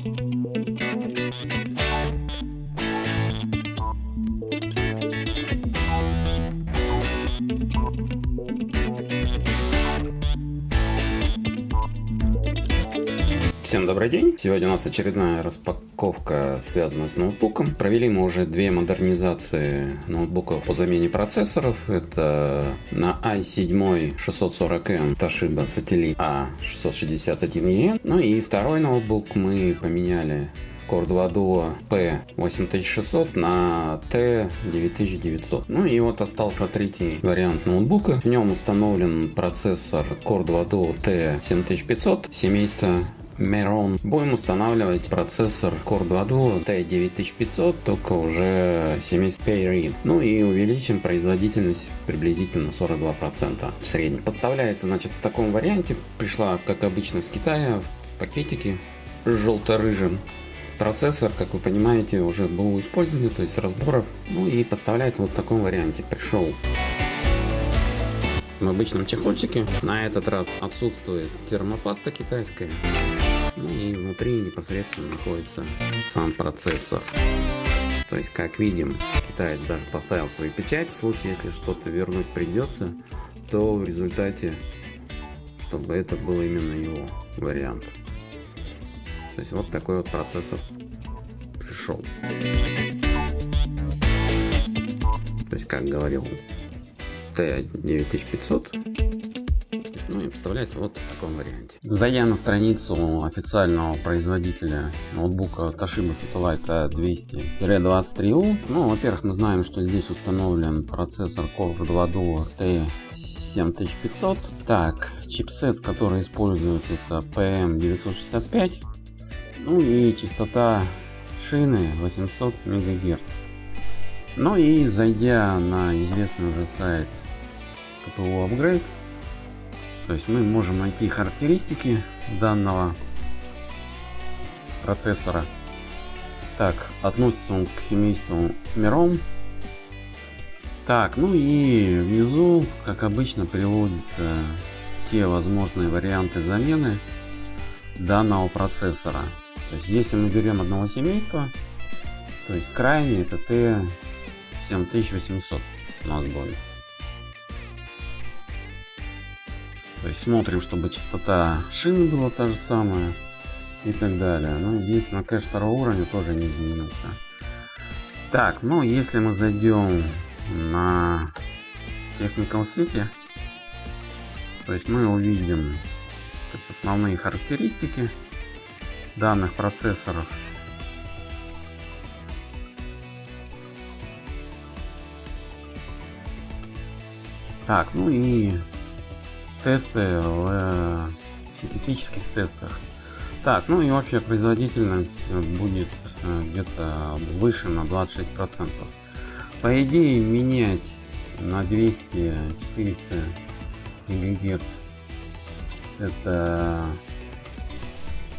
Всем добрый день! Сегодня у нас очередная распаковка, связанная с ноутбуком. Провели мы уже две модернизации ноутбуков по замене процессоров. Это на i7 640M Toshiba Satellite A661EN. Ну и второй ноутбук мы поменяли Core 2 Duo P8600 на T9900. Ну и вот остался третий вариант ноутбука. В нем установлен процессор Core 2 Duo T7500 семейства Meron. Будем устанавливать процессор Core 2 Duo T9500, только уже семейств Payread. Ну и увеличим производительность приблизительно 42% в среднем. Поставляется, значит, в таком варианте. Пришла, как обычно, с Китая в пакетике желто-рыжим. Процессор, как вы понимаете, уже был использован, то есть разборов. Ну и поставляется вот в таком варианте. Пришел в обычном чехольчике. На этот раз отсутствует термопаста китайская. Ну и внутри непосредственно находится сам процессор. То есть, как видим, китаец даже поставил свою печать. В случае, если что-то вернуть придется, то в результате, чтобы это был именно его вариант. То есть, вот такой вот процессор пришел. То есть, как говорил, T9500 ну и представляется вот в таком варианте. Зайдя на страницу официального производителя ноутбука Toshiba Satellite 200-23U, ну, во-первых, мы знаем, что здесь установлен процессор Core 2 Duo T7500. Так, чипсет, который использует это PM965. Ну и частота шины 800 МГц. Ну и зайдя на известный уже сайт КПУ Upgrade, то есть мы можем найти характеристики данного процессора. Так, относится он к семейству Миром. Так, ну и внизу, как обычно, приводятся те возможные варианты замены данного процессора. То есть, если мы берем одного семейства, то есть крайний это T7800 у нас будет. То есть смотрим, чтобы частота шины была та же самая и так далее. Ну, единственное, кэш второго уровня тоже не изменился. Так, ну, если мы зайдем на Technical City, то есть мы увидим есть основные характеристики данных процессоров. Так, ну и тесты в э, синтетических тестах. Так, ну и общая производительность будет э, где-то выше на 26%. По идее менять на 200-400 ГГц это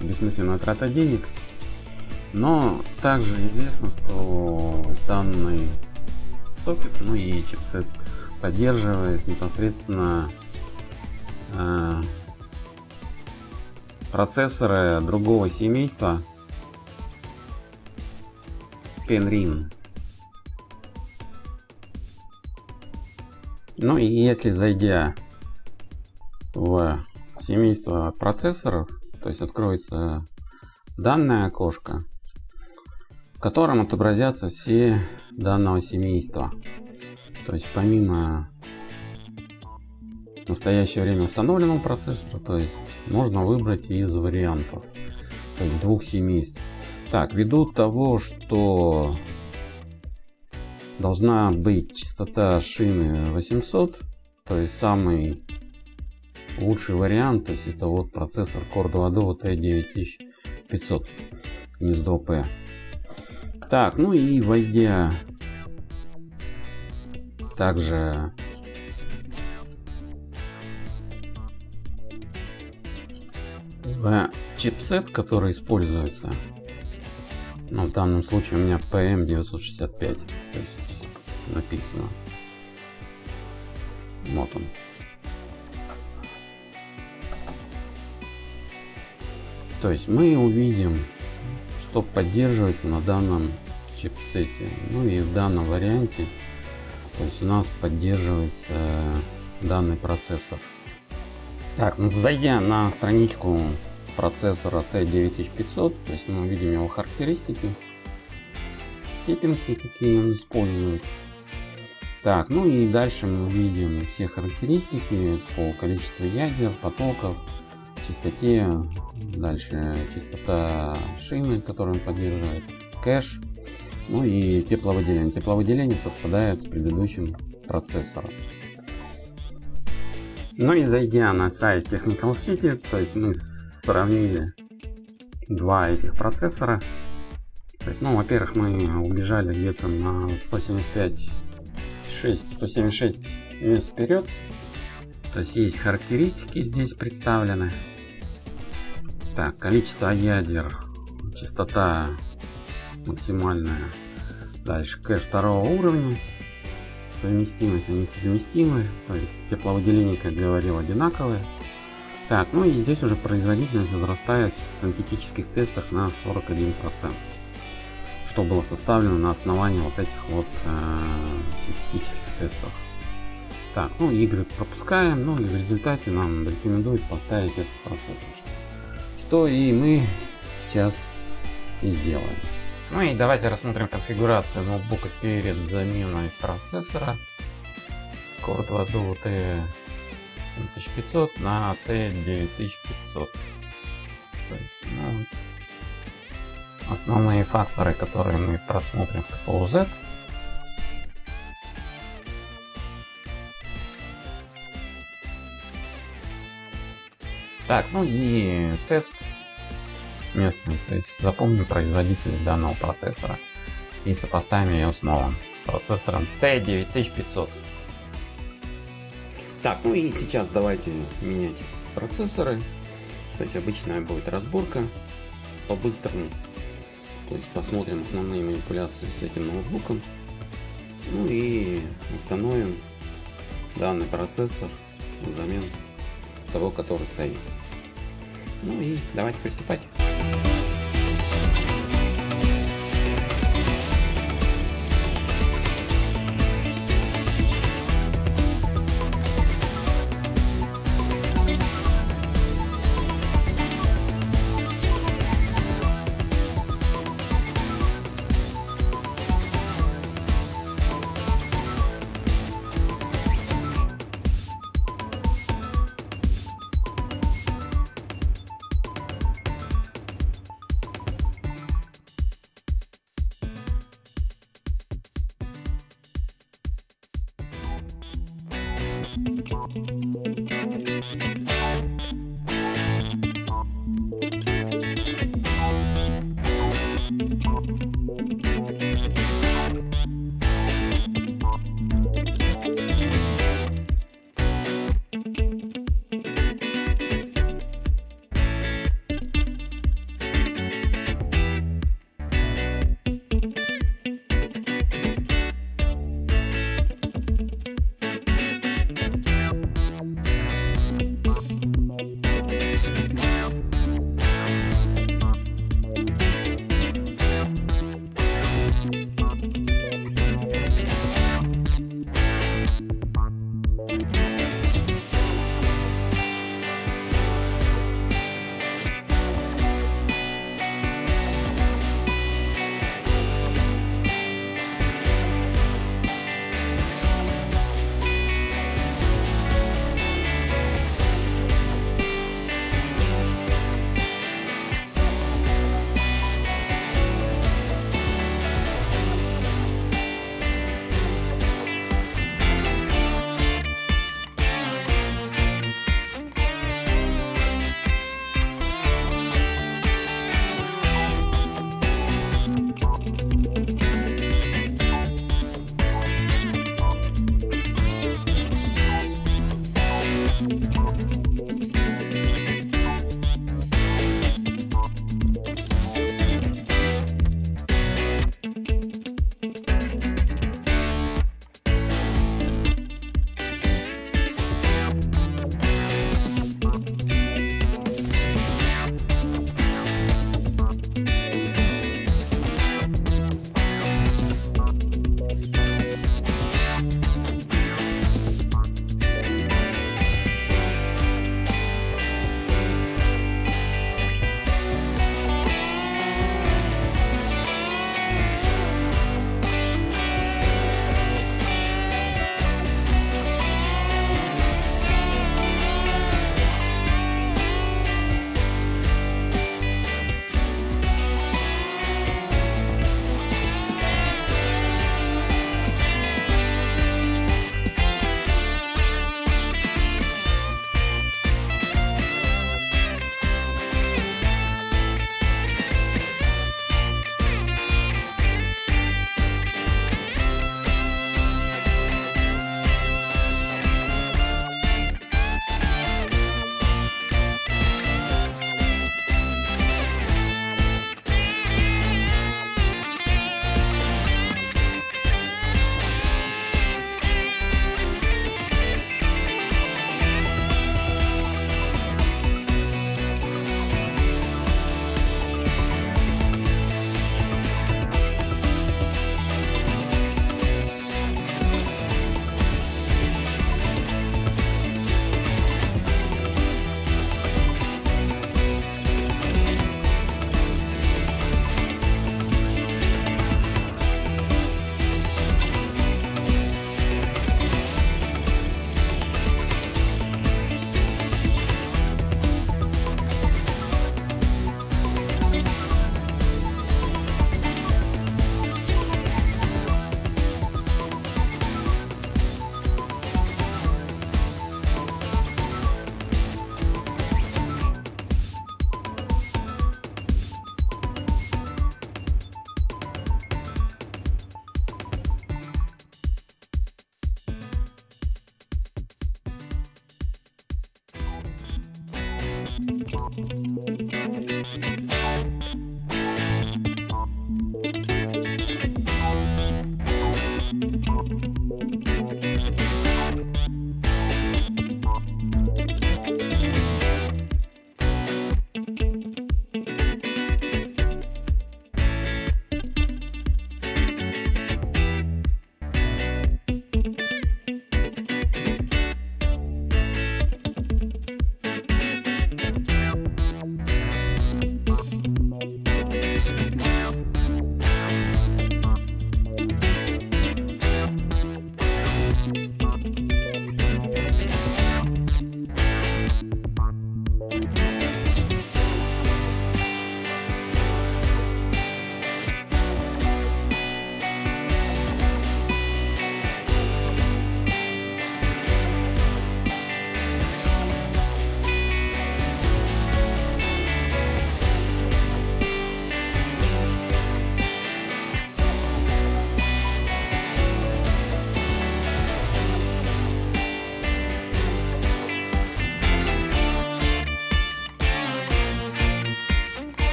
бессмысленная трата денег. Но также известно, что данный сокет, ну и чипсет поддерживает непосредственно Э, процессоры другого семейства Penrin. Ну и если зайдя в семейство процессоров, то есть откроется данное окошко, в котором отобразятся все данного семейства. То есть помимо настоящее время установленного процессора, то есть можно выбрать из вариантов, то есть двух семейств. Так, ввиду того, что должна быть частота шины 800, то есть самый лучший вариант, то есть это вот процессор Core 2 Duo T9500 гнездо P. Так, ну и войдя также чипсет, который используется, ну, в данном случае у меня PM965, то есть написано. Вот он. То есть мы увидим что поддерживается на данном чипсете. Ну и в данном варианте, то есть у нас поддерживается данный процессор. Так, зайдя на страничку процессора T9500, то есть мы увидим его характеристики, степенки, какие он использует. Так, ну и дальше мы увидим все характеристики по количеству ядер, потоков, частоте, дальше частота шины, которую он поддерживает, кэш, ну и тепловыделение. Тепловыделение совпадает с предыдущим процессором. Ну и зайдя на сайт Technical City, то есть мы сравнили два этих процессора. То есть, ну, во-первых, мы убежали где-то на 175 6, 176 мест вперед. То есть есть характеристики здесь представлены. Так, количество ядер, частота максимальная. Дальше кэш второго уровня. Совместимость, они совместимы. То есть тепловыделение, как говорил, одинаковое. Так, ну и здесь уже производительность возрастает в синтетических тестах на 41%. Что было составлено на основании вот этих вот э, синтетических тестов. Так, ну игры пропускаем, ну и в результате нам рекомендуют поставить этот процессор. Что и мы сейчас и сделаем. Ну и давайте рассмотрим конфигурацию ноутбука перед заменой процессора. Core 2 Duo T7500 на T9500. Ну, основные факторы, которые мы просмотрим в КПУ Z. Так, ну и тест местный, то есть запомним производительность данного процессора и сопоставим ее с новым процессором T9500. Так, ну и сейчас давайте менять процессоры. То есть обычная будет разборка по-быстрому. То есть посмотрим основные манипуляции с этим ноутбуком. Ну и установим данный процессор взамен того, который стоит. Ну и давайте приступать.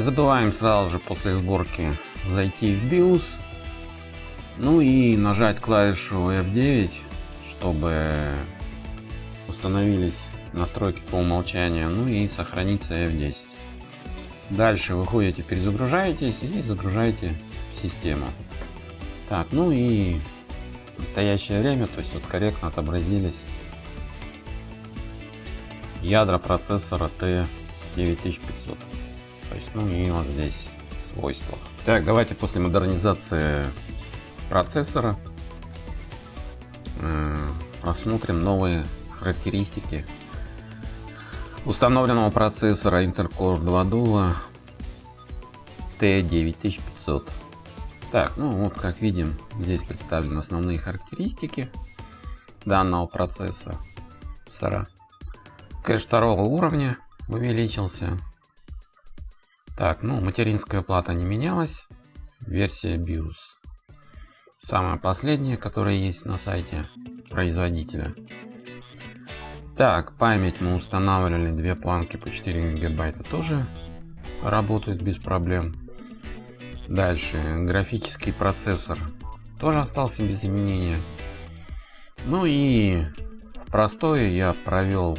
Не забываем сразу же после сборки зайти в BIOS, ну и нажать клавишу F9, чтобы установились настройки по умолчанию, ну и сохранится F10. Дальше выходите, перезагружаетесь и загружаете систему. Так, ну и в настоящее время, то есть вот корректно отобразились ядра процессора T9500. Есть, ну и вот здесь свойства. Так, давайте после модернизации процессора э, просмотрим новые характеристики установленного процессора Intel Core 2 Duo T9500. Так, ну вот как видим, здесь представлены основные характеристики данного процесса. Кэш второго уровня увеличился. Так, ну материнская плата не менялась. Версия BIOS. Самая последняя, которая есть на сайте производителя. Так, память мы устанавливали, две планки по 4 гигабайта тоже работают без проблем. Дальше, графический процессор тоже остался без изменения. Ну и простой я провел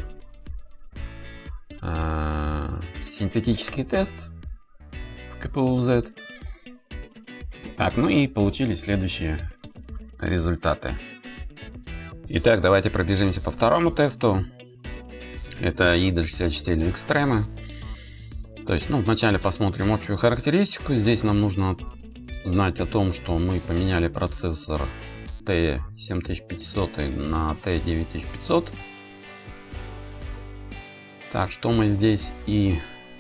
э, синтетический тест КПУ-Z. Так, ну и получили следующие результаты. Итак, давайте пробежимся по второму тесту. Это IDA 64 Extreme. То есть, ну, вначале посмотрим общую характеристику. Здесь нам нужно знать о том, что мы поменяли процессор T7500 на T9500. Так, что мы здесь и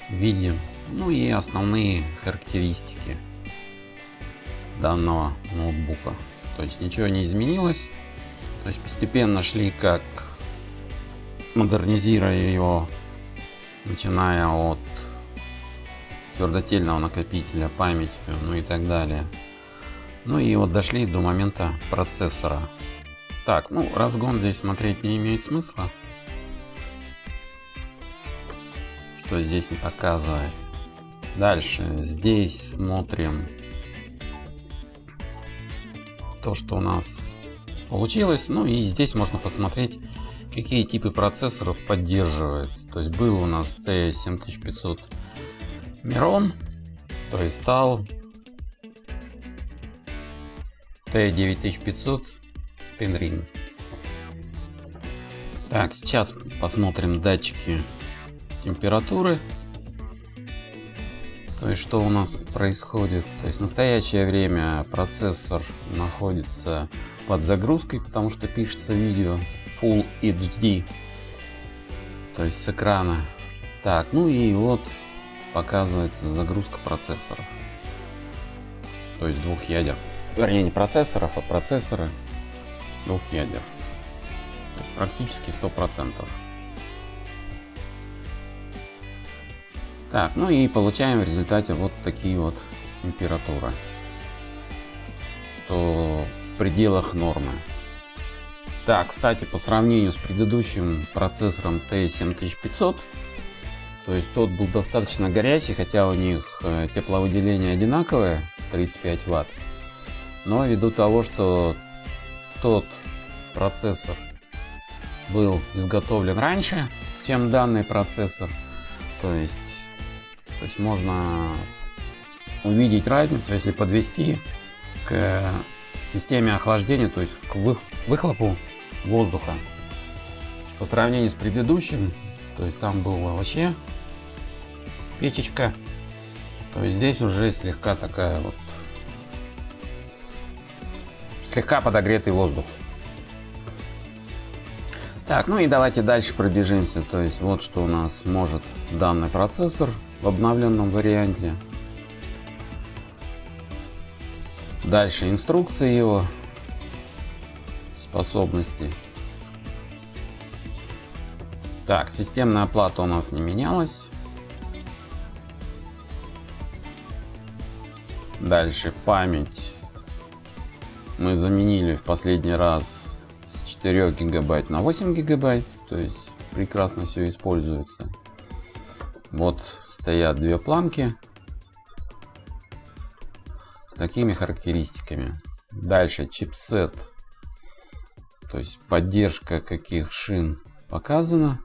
видим. Ну и основные характеристики данного ноутбука. То есть ничего не изменилось. То есть постепенно шли как модернизируя его, начиная от твердотельного накопителя, памяти, ну и так далее. Ну и вот дошли до момента процессора. Так, ну разгон здесь смотреть не имеет смысла. Что здесь не показывает. Дальше, здесь смотрим то, что у нас получилось. Ну и здесь можно посмотреть, какие типы процессоров поддерживает. То есть был у нас T7500 Miron, то есть стал T9500 Penring. Так, сейчас посмотрим датчики температуры. То есть что у нас происходит? То есть в настоящее время процессор находится под загрузкой, потому что пишется видео Full HD, то есть с экрана. Так, ну и вот показывается загрузка процессоров, то есть двух ядер. Вернее, не процессоров, а процессоры двух ядер. практически 100%. Так, ну и получаем в результате вот такие вот температуры. Что пределах нормы. Так, кстати, по сравнению с предыдущим процессором T7500, то есть тот был достаточно горячий, хотя у них э, тепловыделение одинаковое, 35 Вт. Но ввиду того, что тот процессор был изготовлен раньше, чем данный процессор, то есть, то есть можно увидеть разницу, если подвести к системе охлаждения, то есть к выхлопу воздуха. По сравнению с предыдущим, то есть там была вообще печечка, то есть здесь уже слегка такая вот слегка подогретый воздух. Так, ну и давайте дальше пробежимся. То есть вот что у нас может данный процессор в обновленном варианте. Дальше инструкции его способности. Так, системная плата у нас не менялась. Дальше память. Мы заменили в последний раз с 4 гигабайт на 8 гигабайт. То есть прекрасно все используется. Вот стоят две планки такими характеристиками. Дальше чипсет. То есть поддержка каких шин показана.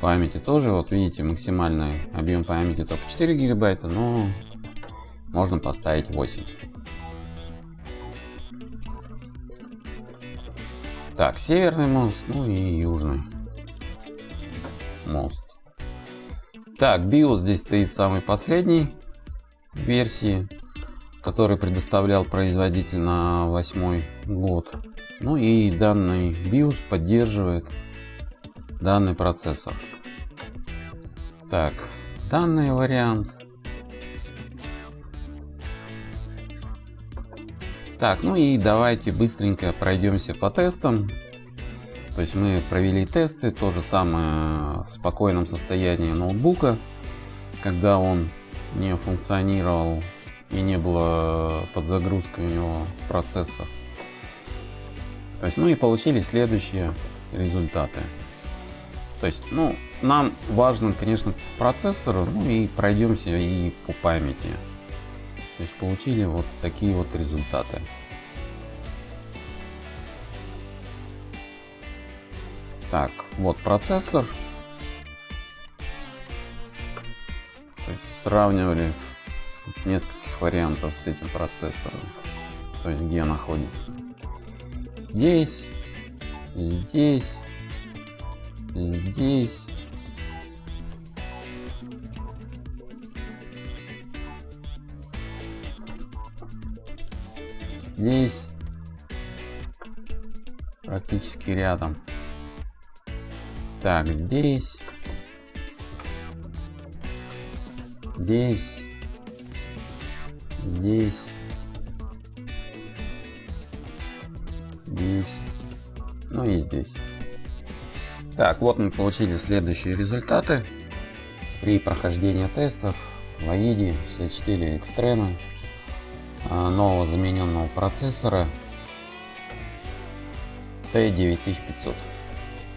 Памяти тоже, вот видите, максимальный объем памяти только 4 гигабайта, но можно поставить 8. Так, северный мост, ну и южный мост. Так, BIOS здесь стоит самый последний версии, который предоставлял производитель на восьмой год. Ну и данный BIOS поддерживает данный процессор. Так, данный вариант. Так, ну и давайте быстренько пройдемся по тестам. То есть мы провели тесты, то же самое в спокойном состоянии ноутбука, когда он не функционировал и не было подзагрузки у него процессор. То есть, ну и получили следующие результаты. То есть, ну, нам важен, конечно, процессор, ну и пройдемся и по памяти. То есть получили вот такие вот результаты. Так, вот процессор. Сравнивали нескольких вариантов с этим процессором. То есть где находится. Здесь, здесь, здесь. Здесь практически рядом. Так, здесь. Здесь. Здесь. Здесь. Ну и здесь. Так, вот мы получили следующие результаты при прохождении тестов в AIDE 64 Extreme нового замененного процессора T9500.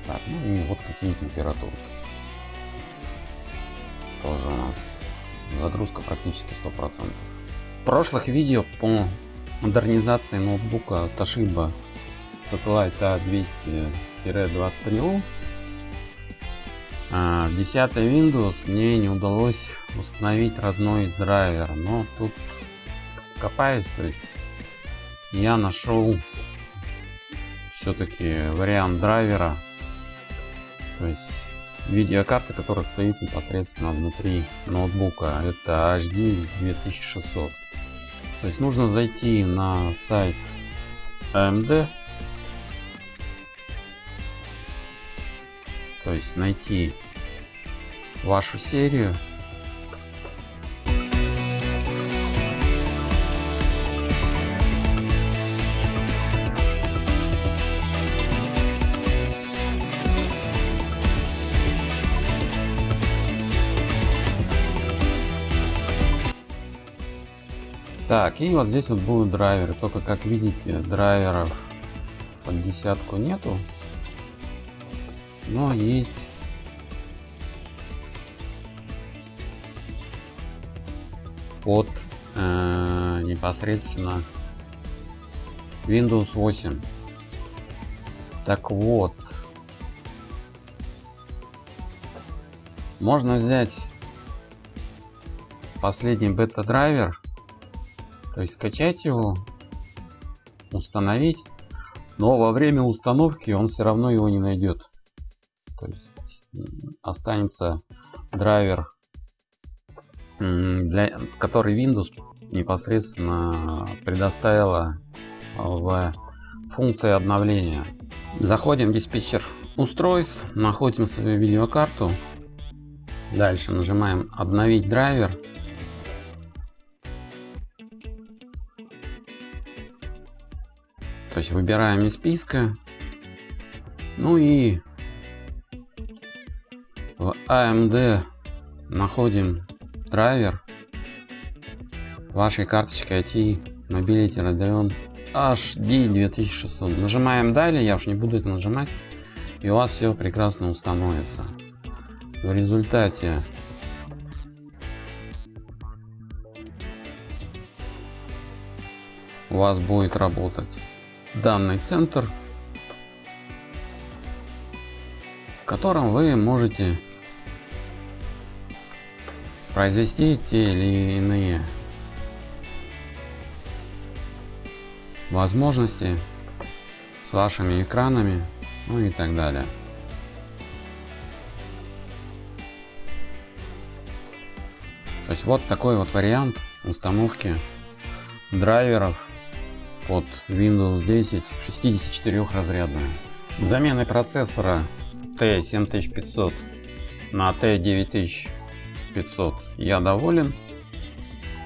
Так, ну и вот такие температуры. Тоже у нас загрузка практически 100%. В прошлых видео по модернизации ноутбука Toshiba Satellite A200-23U а, в 10 Windows мне не удалось установить родной драйвер, но тут копаюсь, то есть я нашел все-таки вариант драйвера то есть видеокарта, которая стоит непосредственно внутри ноутбука. Это HD 2600. То есть нужно зайти на сайт AMD. То есть найти вашу серию Так, и вот здесь вот будут драйверы. Только как видите, драйверов под десятку нету. Но есть под э, непосредственно Windows 8. Так вот, можно взять последний бета-драйвер то есть скачать его, установить, но во время установки он все равно его не найдет. То есть останется драйвер, для, который Windows непосредственно предоставила в функции обновления. Заходим в диспетчер устройств, находим свою видеокарту. Дальше нажимаем обновить драйвер. То есть выбираем из списка. Ну и в AMD находим драйвер вашей карточки IT Mobility Radeon HD 2600. Нажимаем далее, я уж не буду это нажимать. И у вас все прекрасно установится. В результате у вас будет работать данный центр, в котором вы можете произвести те или иные возможности с вашими экранами, ну и так далее. То есть вот такой вот вариант установки драйверов под Windows 10 64 разрядная. Заменой процессора T7500 на T9500 я доволен.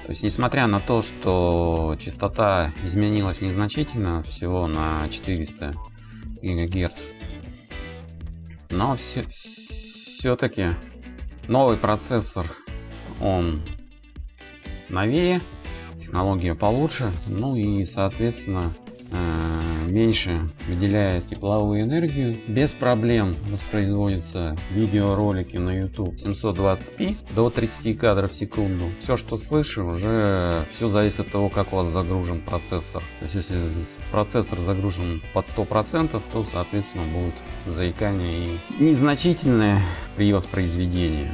То есть, несмотря на то, что частота изменилась незначительно, всего на 400 ГГц, но все, все-таки новый процессор, он новее, технология получше, ну и, соответственно, Э, меньше выделяет тепловую энергию. Без проблем воспроизводятся видеоролики на YouTube 720p до 30 кадров в секунду. Все, что слышу, уже все зависит от того, как у вас загружен процессор. То есть, если процессор загружен под 100%, то, соответственно, будет заикание и незначительное при воспроизведении.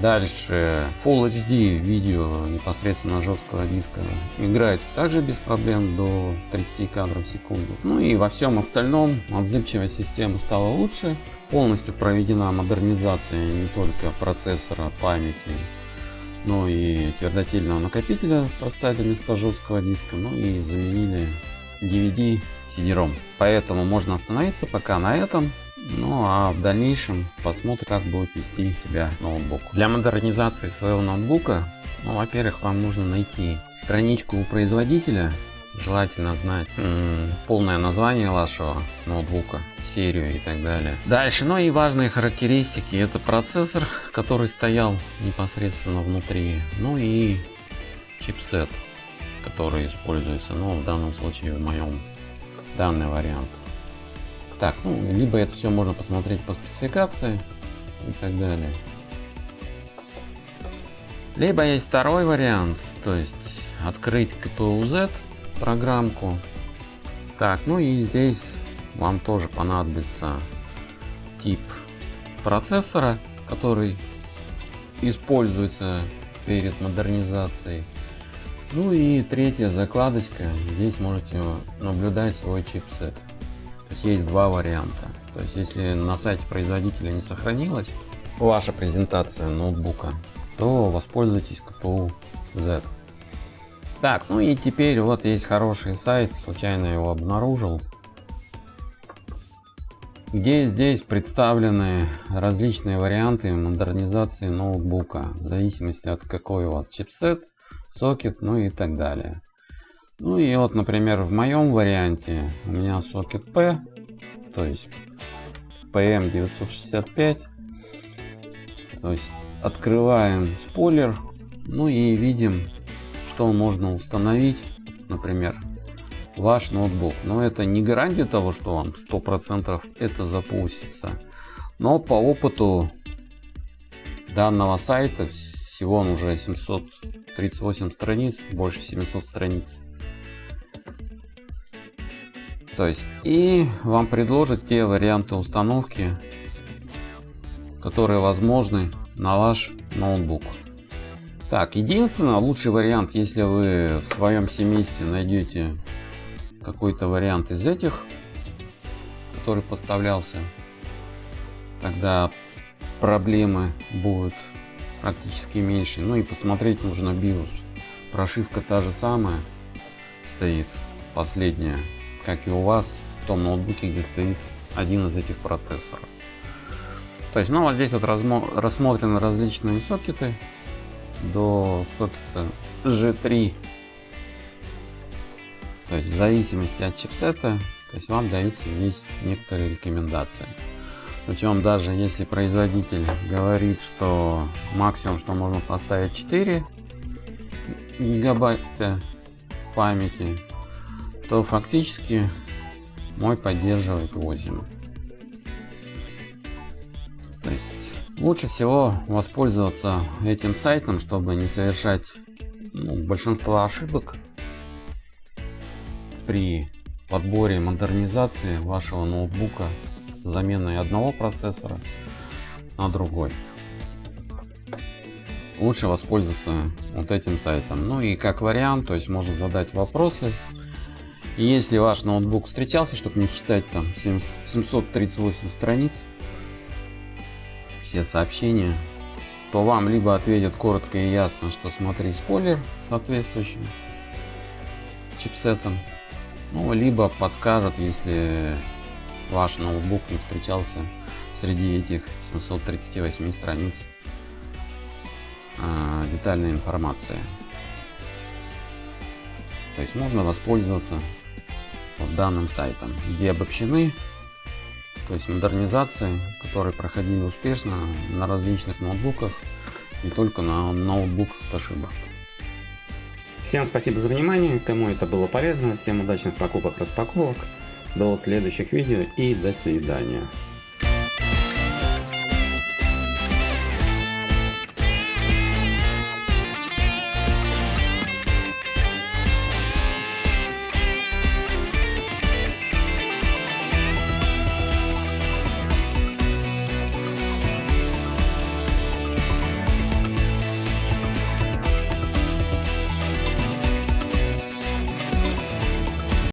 Дальше Full HD видео непосредственно жесткого диска играется также без проблем до 30 кадров в секунду. Ну и во всем остальном отзывчивость системы стала лучше. Полностью проведена модернизация не только процессора, памяти, но и твердотельного накопителя поставили вместо жесткого диска, ну и заменили DVD CD-ROM. Поэтому можно остановиться пока на этом. Ну а в дальнейшем посмотрим, как будет вести себя ноутбук. Для модернизации своего ноутбука, ну, во-первых, вам нужно найти страничку у производителя, желательно знать полное название вашего ноутбука, серию и так далее. Дальше, ну и важные характеристики, это процессор, который стоял непосредственно внутри, ну и чипсет, который используется, ну в данном случае в моем данный вариант. Так, ну, либо это все можно посмотреть по спецификации и так далее. Либо есть второй вариант, то есть открыть KPU-Z программку. Так, ну и здесь вам тоже понадобится тип процессора, который используется перед модернизацией. Ну и третья закладочка, здесь можете наблюдать свой чипсет есть есть два варианта. То есть если на сайте производителя не сохранилась ваша презентация ноутбука, то воспользуйтесь КПУ Z. Так, ну и теперь вот есть хороший сайт, случайно его обнаружил, где здесь представлены различные варианты модернизации ноутбука, в зависимости от какой у вас чипсет, сокет, ну и так далее. Ну и вот, например, в моем варианте у меня сокет P, то есть PM965. То есть открываем спойлер, ну и видим, что можно установить, например, ваш ноутбук. Но это не гарантия того, что вам 100% это запустится. Но по опыту данного сайта, всего он уже 738 страниц, больше 700 страниц. То есть, и вам предложат те варианты установки, которые возможны на ваш ноутбук. Так, единственное, лучший вариант, если вы в своем семействе найдете какой-то вариант из этих, который поставлялся, тогда проблемы будут практически меньше. Ну и посмотреть нужно BIOS. Прошивка та же самая стоит, последняя как и у вас в том ноутбуке, где стоит один из этих процессоров. То есть, ну вот здесь вот рассмотрены различные сокеты до сокета G3. То есть в зависимости от чипсета, то есть вам даются здесь некоторые рекомендации. Причем даже если производитель говорит, что максимум, что можно поставить 4 гигабайта памяти, то фактически мой поддерживает 8. То есть лучше всего воспользоваться этим сайтом, чтобы не совершать ну, большинство ошибок. при подборе модернизации вашего ноутбука с заменой одного процессора на другой. Лучше воспользоваться вот этим сайтом. Ну и как вариант, то есть можно задать вопросы. И если ваш ноутбук встречался, чтобы не читать там 738 страниц, все сообщения, то вам либо ответят коротко и ясно, что смотри спойлер соответствующим чипсетом, ну, либо подскажут, если ваш ноутбук не встречался среди этих 738 страниц э, детальной информации. То есть можно воспользоваться данным сайтом, где обобщены то есть модернизации, которые проходили успешно на различных ноутбуках, не только на ноутбуках Toshiba. Всем спасибо за внимание, кому это было полезно, всем удачных покупок, распаковок, до следующих видео и до свидания.